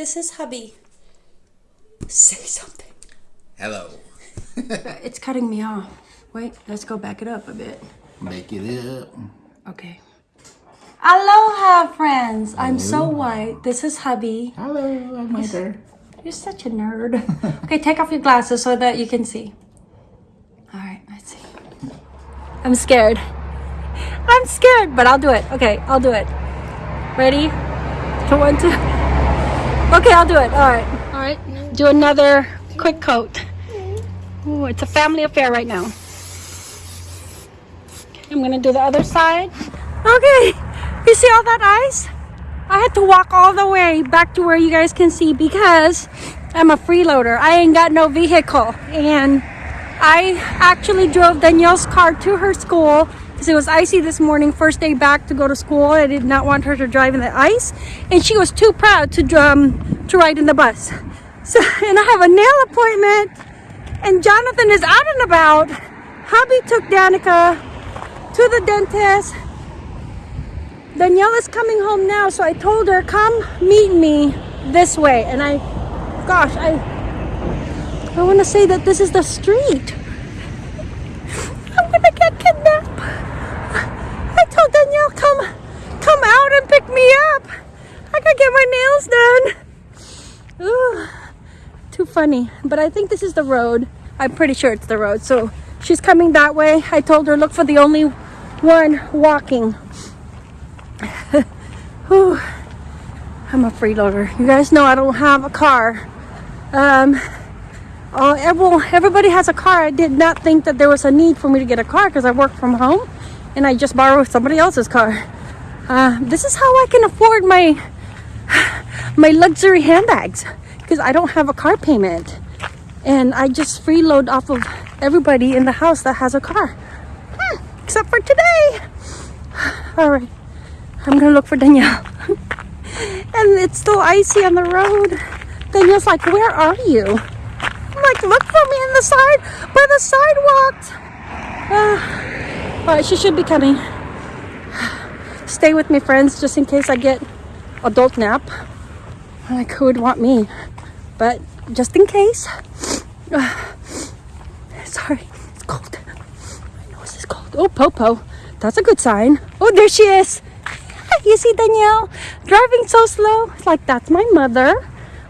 This is hubby. Say something. Hello. It's cutting me off. Wait, let's go back it up a bit. Make it up. Okay. Aloha, friends. I'm so white. This is hubby. Hello, I'm Heather. You're such a nerd. okay, take off your glasses so that you can see. All right, let's see. I'm scared. I'm scared, but I'll do it. Okay, I'll do it. Ready? One, two. Okay, I'll do it. All right. All right. Do another quick coat. Ooh, it's a family affair right now. I'm gonna do the other side. Okay. You see all that ice? I had to walk all the way back to where you guys can see because I'm a freeloader. I ain't got no vehicle. And I actually drove Danielle's car to her school it was icy this morning, first day back to go to school. I did not want her to drive in the ice. And she was too proud to, um, to ride in the bus. So, and I have a nail appointment and Jonathan is out and about. Hubby took Danica to the dentist. Danielle is coming home now, so I told her, come meet me this way. And I, gosh, I, I want to say that this is the street. I'm gonna get kidnapped. I told Danielle, come, come out and pick me up. I gotta get my nails done. Ooh, too funny. But I think this is the road. I'm pretty sure it's the road. So she's coming that way. I told her, look for the only one walking. Whew. I'm a freeloader. You guys know I don't have a car. Um, uh, everyone, everybody has a car. I did not think that there was a need for me to get a car because I work from home and I just borrow somebody else's car. Uh, this is how I can afford my my luxury handbags because I don't have a car payment and I just freeload off of everybody in the house that has a car hmm, except for today. All right. I'm gonna look for Danielle. and it's still icy on the road. Danielle's like, where are you? I'm like, look for me in the side, by the sidewalks. Uh, all right, she should be coming. Stay with me, friends, just in case I get adult nap. Like, who would want me? But just in case. Uh, sorry, it's cold. My nose is cold. Oh, Popo. That's a good sign. Oh, there she is. You see Danielle driving so slow? It's like, that's my mother.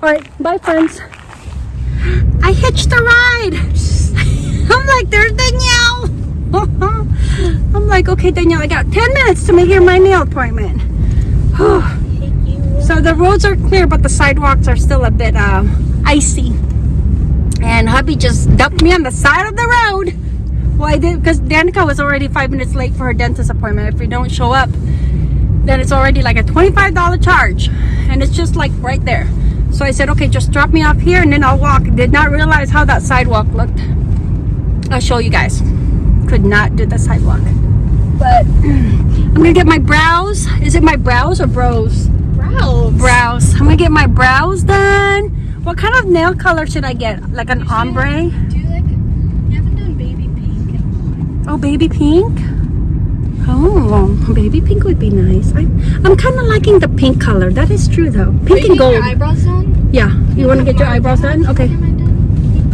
All right, bye friends. I hitched a ride. I'm like, there's Danielle. I'm like, okay, Danielle, I got 10 minutes to make here my nail appointment. so the roads are clear, but the sidewalks are still a bit uh, icy. And hubby just dumped me on the side of the road. Well, I did because Danica was already five minutes late for her dentist appointment. If you don't show up, then it's already like a $25 charge. And it's just like right there. So I said okay just drop me off here and then I'll walk. Did not realize how that sidewalk looked. I'll show you guys. Could not do the sidewalk. But I'm gonna get my brows. Is it my brows or bros brows brows I'm gonna get my brows done what kind of nail color should I get like an ombre do you like you haven't done baby pink oh baby pink Oh, baby pink would be nice. I, I'm kind of liking the pink color. That is true though. Pink and gold. Eyebrows done? Yeah. You want to get your eyebrows done? Okay.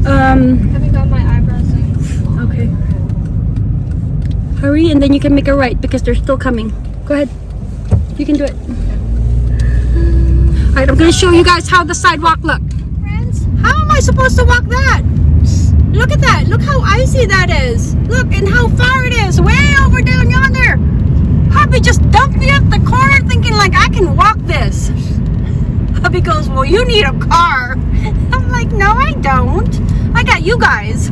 Um. Haven't got my eyebrows done. Okay. Hurry, and then you can make a right because they're still coming. Go ahead. You can do it. All right. I'm gonna show you guys how the sidewalk look. Friends? How am I supposed to walk that? Look at that. Look how icy that is. Look and how far it is. Way over down yonder. Hubby just dumped me up the corner thinking like I can walk this. Hubby goes, well, you need a car. I'm like, no, I don't. I got you guys.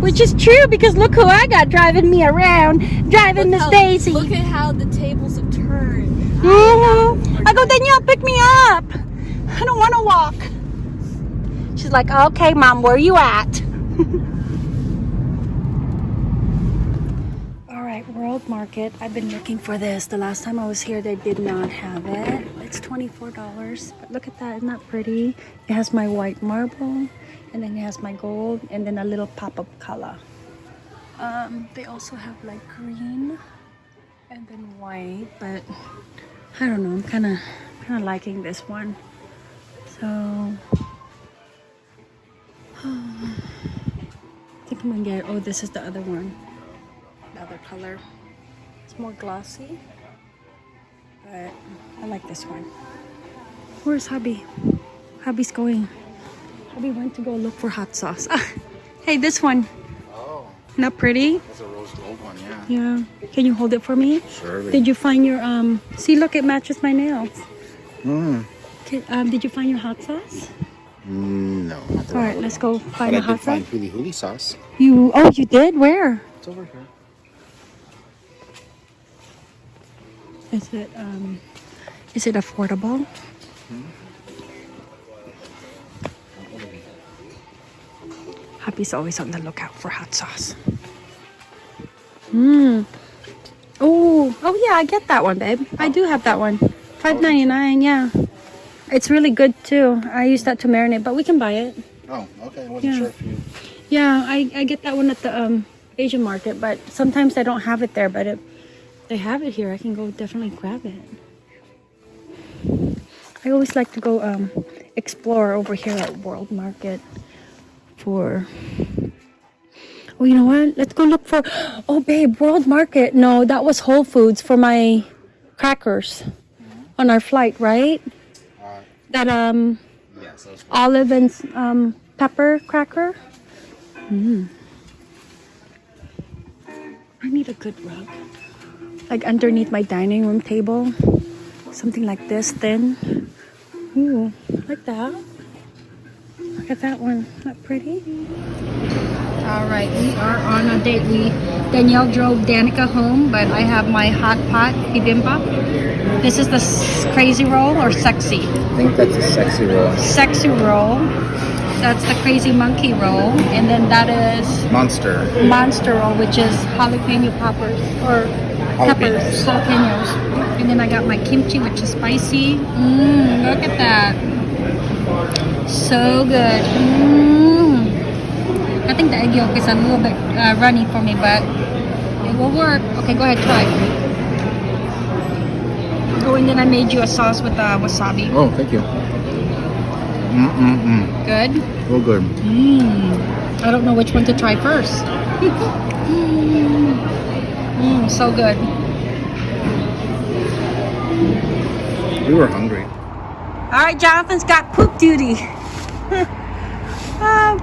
Which is true because look who I got driving me around. Driving Miss Daisy. Look at how the tables have turned. Mhm. I go, Danielle, pick me up. I don't want to walk. She's like, okay, mom, where you at? All right, World Market. I've been looking for this. The last time I was here, they did not have it. It's $24. But look at that. Isn't that pretty? It has my white marble, and then it has my gold, and then a little pop-up color. Um, they also have like green and then white, but I don't know. I'm kind of kind of liking this one. So I think I'm gonna get oh this is the other one. The other color. It's more glossy. But I like this one. Where's hubby? Hubby's going. Hubby went to go look for hot sauce. hey, this one. Not pretty? that's a rose gold one, yeah. Yeah. Can you hold it for me? Sure. Did you find your um? See, look, it matches my nails. Mm. Can, um, did you find your hot sauce? Mm, no, the All right let's go find But find I did hot find sauce. huli huli sauce. You oh, you did? Where? It's over here. Is it um? Is it affordable? Happy's always on the lookout for hot sauce. Mmm. Oh, oh yeah, I get that one, babe. I do have that one. Five ninety nine. Yeah, it's really good too. I use that to marinate, but we can buy it. Oh, okay. I wasn't Yeah. sure if you. Yeah, I, I get that one at the um, Asian market, but sometimes I don't have it there. But if they have it here, I can go definitely grab it. I always like to go um, explore over here at World Market for. Oh, you know what? Let's go look for. Oh, babe, World Market. No, that was Whole Foods for my crackers on our flight, right? Uh, That um yes, that was olive and um, pepper cracker. Mm. I need a good rug. Like underneath my dining room table. Something like this, thin. Ooh, like that. Look at that one. Not pretty? All right, we are on a date. We Danielle drove Danica home, but I have my hot pot bibimbap. This is the crazy roll or sexy I think that's a sexy roll. sexy roll. That's the crazy monkey roll. And then that is Monster. monster roll, which is jalapeno poppers or peppers, Jalapenos. jalapenos. And then I got my kimchi, which is spicy. Mmm, look at that. So good. Mmm. I think the egg yolk is a little bit uh, runny for me, but it will work. Okay, go ahead, try. Oh, and then I made you a sauce with uh, wasabi. Oh, thank you. Mm mm mm. Good. Real good. Mmm. I don't know which one to try first. Mmm, so good. We were hungry. All right, Jonathan's got poop duty. um,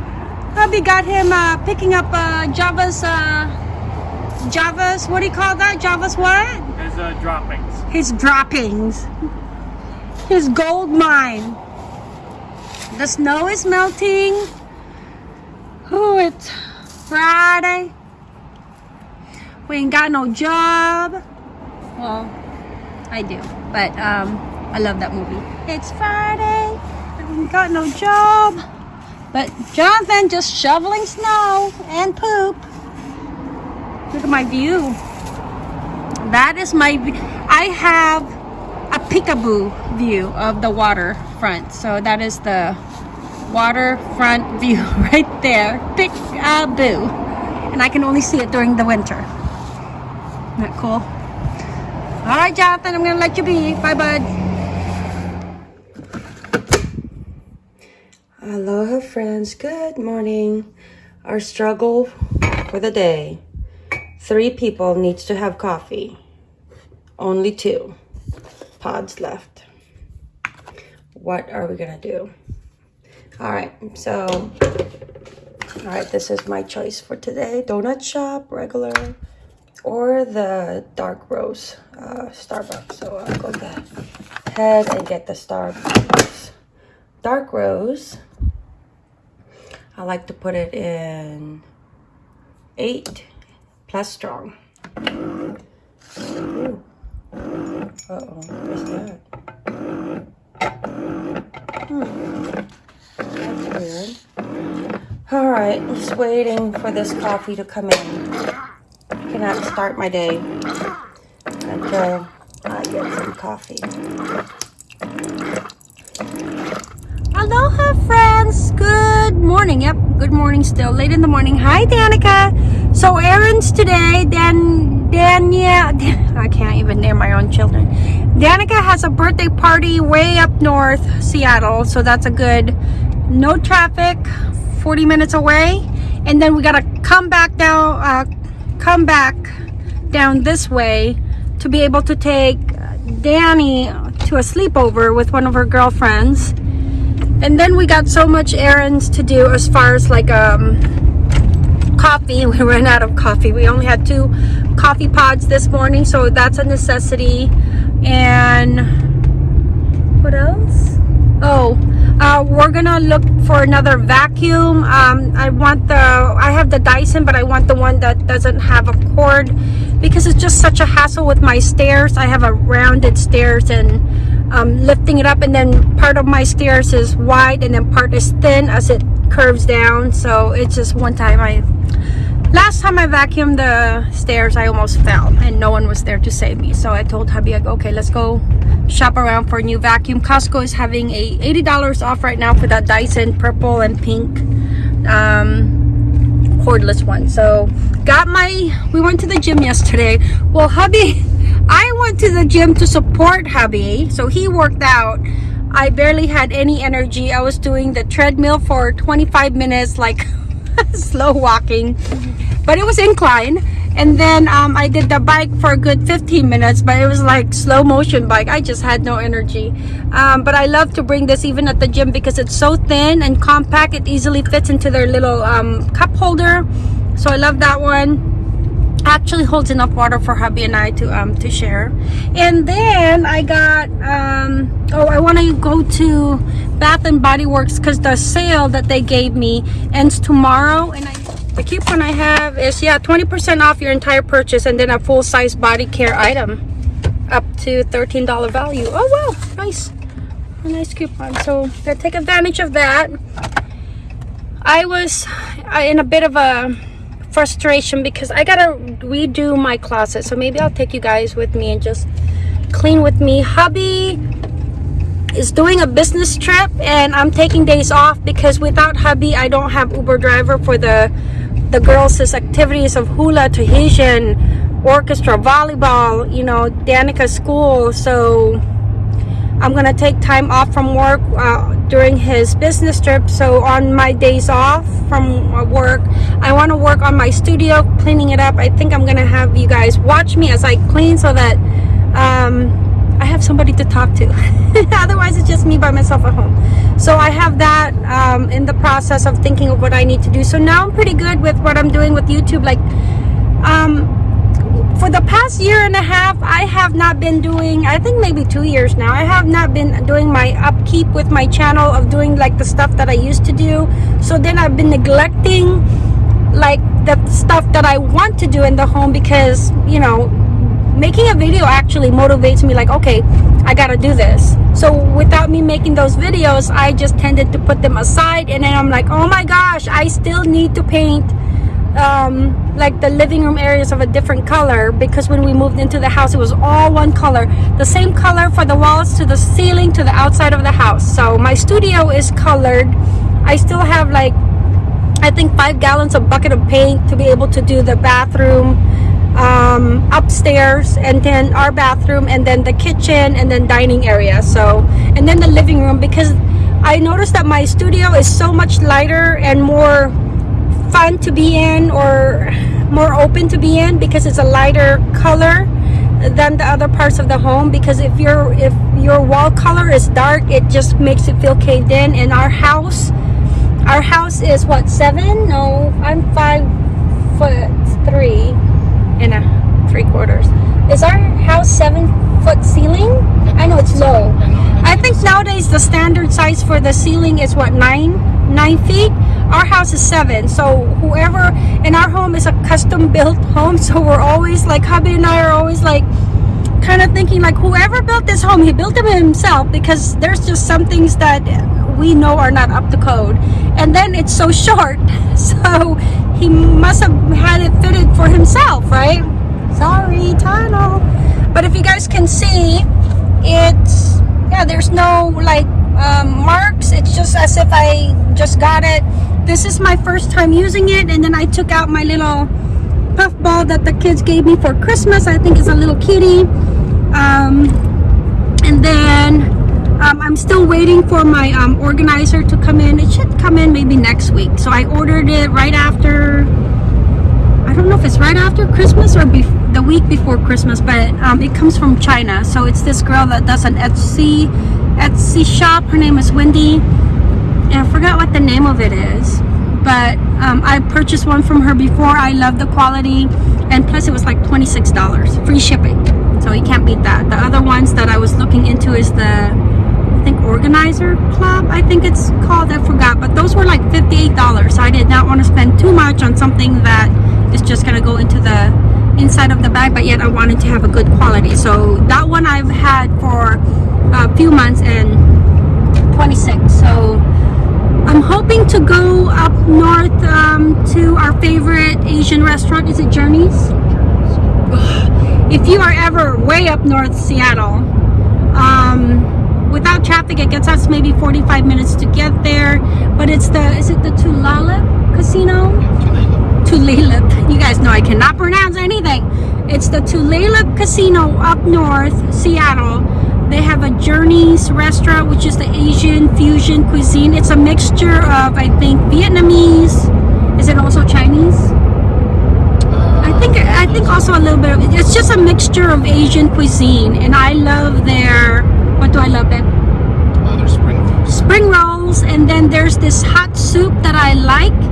hubby got him uh, picking up uh, Java's, uh, Java's, what do you call that? Java's what? His uh, droppings. His droppings. His gold mine. The snow is melting. Oh, it's Friday. We ain't got no job. Well, I do, but um, I love that movie. It's Friday. Got no job. But Jonathan just shoveling snow and poop. Look at my view. That is my. I have a peekaboo view of the waterfront. So that is the waterfront view right there. Peekaboo, and I can only see it during the winter. Isn't that cool? All right, Jonathan, I'm gonna let you be. Bye, bud. Aloha, friends. Good morning. Our struggle for the day. Three people needs to have coffee. Only two pods left. What are we gonna do? All right, so, all right, this is my choice for today. Donut shop, regular, or the dark roast uh, Starbucks. So I'll go ahead and get the Starbucks. Dark roast. I like to put it in eight plus strong. Ooh. Uh-oh, what's that? Hmm. That's weird. All right, just waiting for this coffee to come in. Cannot start my day until I get some coffee. Aloha, friends. Good morning. Yep, good morning still. Late in the morning. Hi, Danica. So, errands today. Dan, Dania, I can't even name my own children. Danica has a birthday party way up north, Seattle. So that's a good, no traffic, 40 minutes away. And then we gotta come back down, uh, come back down this way to be able to take Danny to a sleepover with one of her girlfriends. And then we got so much errands to do as far as like um coffee. We ran out of coffee. We only had two coffee pods this morning, so that's a necessity. And what else? Oh, uh, we're gonna look for another vacuum. Um, I want the, I have the Dyson, but I want the one that doesn't have a cord because it's just such a hassle with my stairs. I have a rounded stairs and um, lifting it up and then part of my stairs is wide and then part is thin as it curves down. So it's just one time I, last time I vacuumed the stairs, I almost fell and no one was there to save me. So I told hubby, go, okay, let's go shop around for a new vacuum. Costco is having a $80 off right now for that Dyson purple and pink um, cordless one. So got my, we went to the gym yesterday. Well, hubby, I went to the gym to support hubby. So he worked out. I barely had any energy. I was doing the treadmill for 25 minutes, like slow walking, but it was incline. And then um, I did the bike for a good 15 minutes, but it was like slow motion bike. I just had no energy. Um, but I love to bring this even at the gym because it's so thin and compact. It easily fits into their little um, cup holder. So I love that one actually holds enough water for hubby and I to um to share. And then I got um oh I want to go to Bath and Body Works because the sale that they gave me ends tomorrow. And I the coupon I have is yeah 20% off your entire purchase and then a full-size body care item up to $13 value. Oh wow nice. A nice coupon so take advantage of that. I was in a bit of a frustration because I gotta redo my closet. So maybe I'll take you guys with me and just clean with me. Hubby is doing a business trip and I'm taking days off because without hubby I don't have Uber driver for the the girls' activities of hula, Tahitian, orchestra, volleyball, you know, Danica school. So I'm gonna take time off from work uh, during his business trip. So on my days off from uh, work, I want to work on my studio, cleaning it up. I think I'm gonna have you guys watch me as I clean so that um, I have somebody to talk to. Otherwise, it's just me by myself at home. So I have that um, in the process of thinking of what I need to do. So now I'm pretty good with what I'm doing with YouTube. Like, um, for the past year and a half i have not been doing i think maybe two years now i have not been doing my upkeep with my channel of doing like the stuff that i used to do. So then i've been neglecting like the stuff that i want to do in the home because you know making a video actually motivates me like okay i gotta do this. So without me making those videos i just tended to put them aside and then i'm like oh my gosh i still need to paint um, like the living room areas of a different color because when we moved into the house it was all one color. The same color for the walls to the ceiling to the outside of the house. So my studio is colored. I still have like I think five gallons of bucket of paint to be able to do the bathroom um, upstairs and then our bathroom and then the kitchen and then dining area. So and then the living room because I noticed that my studio is so much lighter and more fun to be in or more open to be in because it's a lighter color than the other parts of the home. Because if your if your wall color is dark it just makes it feel caved in. In our house our house is what seven? No i'm five foot three and a three quarters. Is our house seven foot ceiling? I know it's low. I think nowadays the standard size for the ceiling is what nine nine feet. Our house is seven so whoever in our home is a custom built home so we're always like hubby and i are always like kind of thinking like whoever built this home he built it himself because there's just some things that we know are not up to code. And then it's so short so he must have had it fitted for himself right? Sorry tunnel. But if you guys can see it's yeah there's no like um, marks it's just as if I just got it this is my first time using it and then I took out my little puff ball that the kids gave me for Christmas I think it's a little kitty um, and then um, I'm still waiting for my um, organizer to come in. It should come in maybe next week. So I ordered it right after. I don't know if it's right after Christmas or bef- the week before Christmas, but um, it comes from China. So it's this girl that does an Etsy Etsy shop. Her name is Wendy, and I forgot what the name of it is. But um, I purchased one from her before. I love the quality, and plus it was like twenty six dollars, free shipping. So you can't beat that. The other ones that I was looking into is the I think organizer club I think it's called I forgot but those were like $58 so I did not want to spend too much on something that is just gonna go into the inside of the bag but yet I wanted to have a good quality. So that one I've had for a few months and 26 so I'm hoping to go up north um, to our favorite Asian restaurant. Is it Journeys? If you are ever way up north Seattle um, without traffic it gets us maybe 45 minutes to get there. But it's the is it the Tulalip casino Tulalip. You guys know I cannot pronounce anything. It's the Tulalip casino up north Seattle. They have a Journeys restaurant which is the Asian fusion cuisine. It's a mixture of I think Vietnamese. Is it also Chinese? I uh, think I think also a little bit of it's just a mixture of Asian cuisine and I love their what do I love that uh, Other spring rolls. spring rolls and then there's this hot soup that I like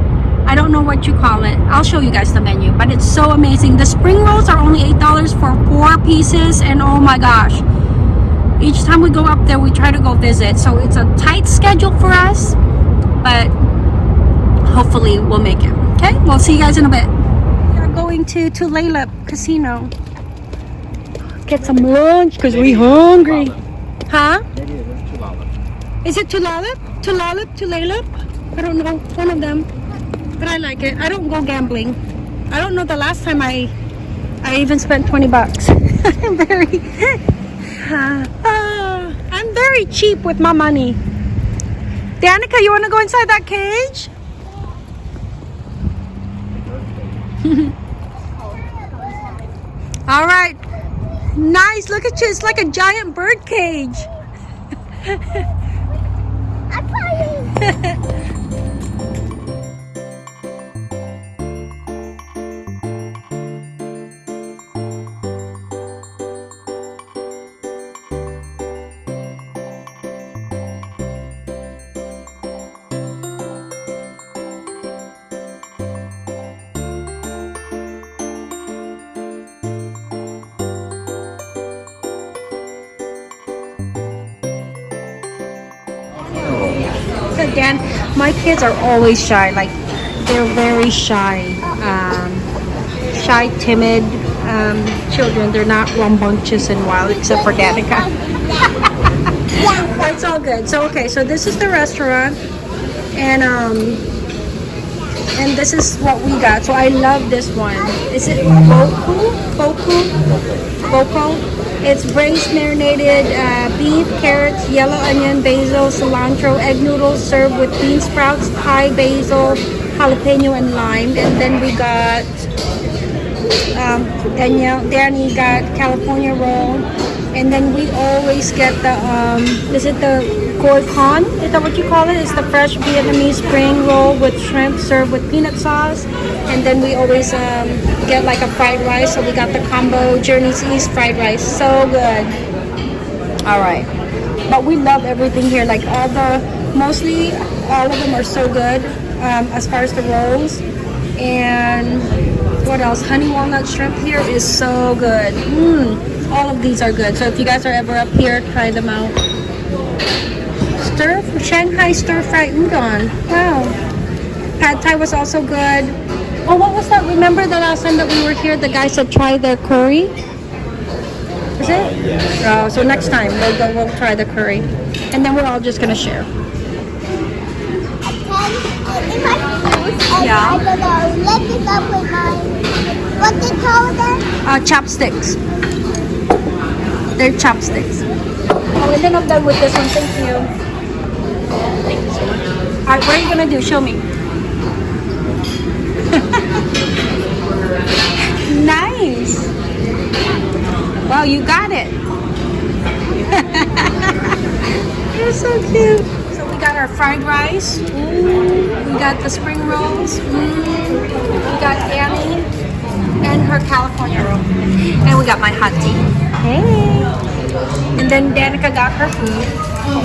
I don't know what you call it I'll show you guys the menu but it's so amazing the spring rolls are only eight dollars for four pieces and oh my gosh each time we go up there we try to go visit so it's a tight schedule for us but hopefully we'll make it okay we'll see you guys in a bit we are going to Tulalip Casino get some lunch because we hungry huh is it Tulalip? Tulalip? Tulalip? I don't know. One of them. But I like it. I don't go gambling. I don't know the last time I I even spent 20 bucks. I'm very uh, I'm very cheap with my money. Danica, you want to go inside that cage? All right. Nice. Look at you. It's like a giant bird cage. Dan, my kids are always shy. Like they're very shy, um, shy, timid um, children. They're not rambunctious and wild, except for Danica. it's all good. So okay, so this is the restaurant, and um, and this is what we got. So I love this one. Is it Boku? Boku? Boko? It's braised marinated uh, beef, carrots, yellow onion, basil, cilantro, egg noodles served with bean sprouts, Thai basil, jalapeno, and lime. And then we got um, Danielle, Danny got California roll, and then we always get the um, is it the koi con? Is that what you call it? It's the fresh Vietnamese spring roll with shrimp served with peanut sauce, and then we always um, get like a fried rice. So we got the combo Journeys East fried rice, so good. All right, but we love everything here. Like all the mostly all of them are so good um, as far as the rolls and what else? Honey walnut shrimp here is so good. Mm, all of these are good. So if you guys are ever up here, try them out. Stir Shanghai stir fry udon. Wow. Pad Thai was also good. Oh, what was that? Remember the last time that we were here, the guy said try their curry. Is it? Oh, so next time we'll go. We'll try the curry, and then we're all just gonna share. In my shoes, and Yeah. I'm gonna lick it up with my, what they call them? Uh, chopsticks. They're chopsticks. Oh, and then I'm done with this one. Thank you. All right, what are you gonna do? Show me. nice. Wow, you got it. You're so cute. So we got our fried rice. Mm. We got the spring rolls. Mm. We got Annie and her California roll. And we got my hot tea. Hey. And then Danica got her food.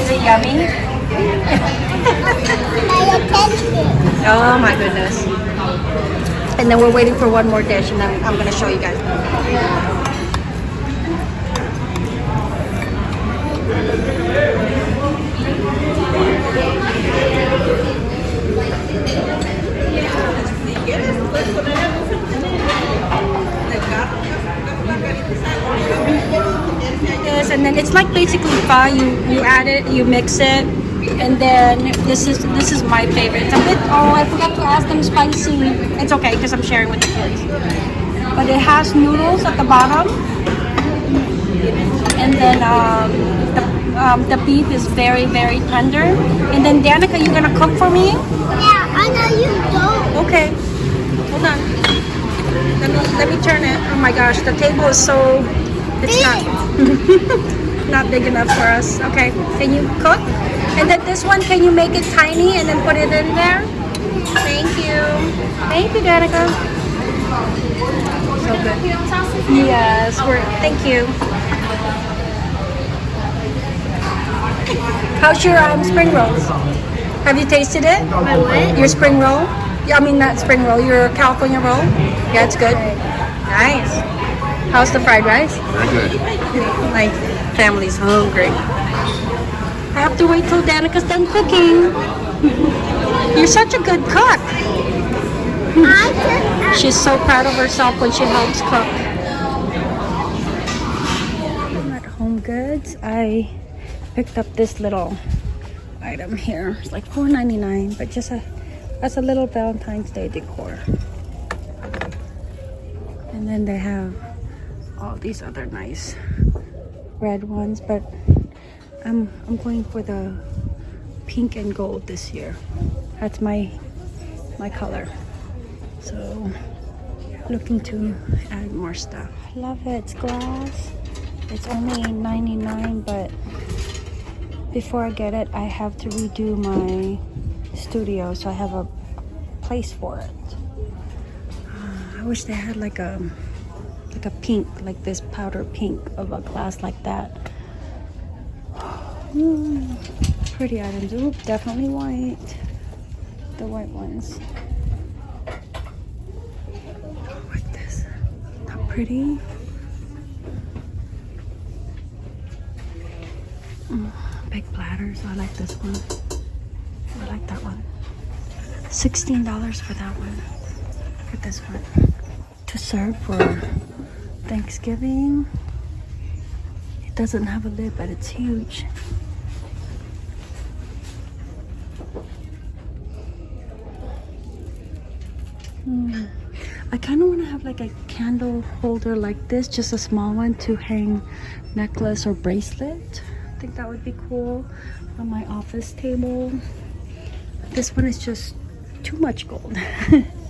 Is it yummy? Oh my goodness. And then we're waiting for one more dish and then I'm gonna show you guys. And then it's like basically. You you add it, you mix it, and then this is this is my favorite. It's a bit. Oh, I forgot to ask them spicy. It's okay because I'm sharing with the kids. But it has noodles at the bottom, and then um, the um, the beef is very very tender. And then Danica, you're gonna cook for me? Yeah, I know you don't. Okay. Hold on. Let me let me turn it. Oh my gosh, the table is so it's not not big enough for us. Okay. Can you cook? And then this one, can you make it tiny and then put it in there? Thank you. Thank you, Danica. So good. Yes, we're thank you. How's your um, spring rolls? Have you tasted it? My what? Your spring roll? Yeah, I mean not spring roll. Your California roll? Yeah, it's good. Nice. How's the fried rice? Very good. My family's hungry. I have to wait till Danica's done cooking. You're such a good cook. She's so proud of herself when she helps cook. At Home Goods, I picked up this little item here. It's like $4.99, but just a as a little Valentine's Day decor. And then they have all these other nice red ones, but I'm I'm going for the pink and gold this year. That's my my color. So looking to add more stuff. I love it. It's glass. It's only 99 but before I get it, I have to redo my studio so I have a place for it. Uh, I wish they had like a like a pink, like this powder pink of a glass like that. Pretty items. Oop, definitely white. The white ones. Like this. Not pretty. Mm, big platters. I like this one. I like that one. $16 for that one. At this one. To serve for Thanksgiving. It doesn't have a lid, but it's huge. Hmm. I kind of want to have like a candle holder like this, just a small one to hang necklace or bracelet. I think that would be cool on my office table. This one is just too much gold.